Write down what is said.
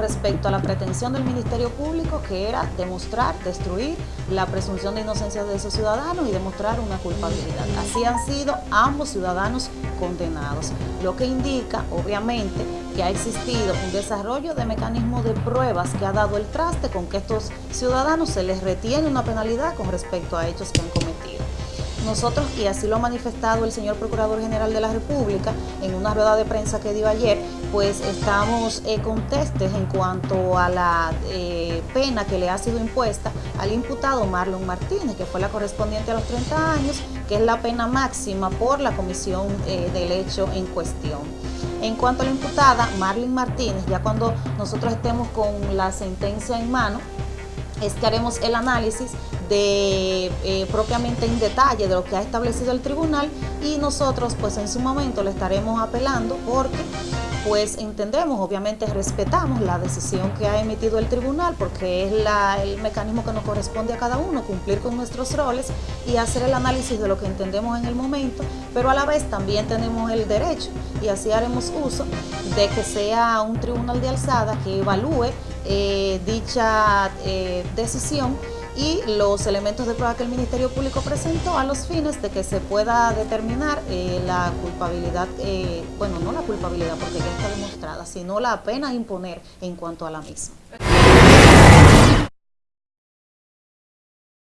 respecto a la pretensión del Ministerio Público que era demostrar, destruir la presunción de inocencia de esos ciudadanos y demostrar una culpabilidad. Así han sido ambos ciudadanos condenados, lo que indica obviamente que ha existido un desarrollo de mecanismos de pruebas que ha dado el traste con que estos ciudadanos se les retiene una penalidad con respecto a hechos que han cometido. Nosotros, y así lo ha manifestado el señor Procurador General de la República en una rueda de prensa que dio ayer, pues estamos eh, contestes en cuanto a la eh, pena que le ha sido impuesta al imputado Marlon Martínez, que fue la correspondiente a los 30 años, que es la pena máxima por la comisión eh, del hecho en cuestión. En cuanto a la imputada, Marlon Martínez, ya cuando nosotros estemos con la sentencia en mano, es que haremos el análisis de eh, propiamente en detalle de lo que ha establecido el tribunal y nosotros pues en su momento le estaremos apelando porque pues entendemos, obviamente respetamos la decisión que ha emitido el tribunal porque es el mecanismo que nos corresponde a cada uno, cumplir con nuestros roles y hacer el análisis de lo que entendemos en el momento, pero a la vez también tenemos el derecho y así haremos uso de que sea un tribunal de alzada que evalúe eh, dicha eh, decisión y los elementos de prueba que el Ministerio Público presentó a los fines de que se pueda determinar eh, la culpabilidad, eh, bueno, no la culpabilidad porque ya está demostrada, sino la pena imponer en cuanto a la misma.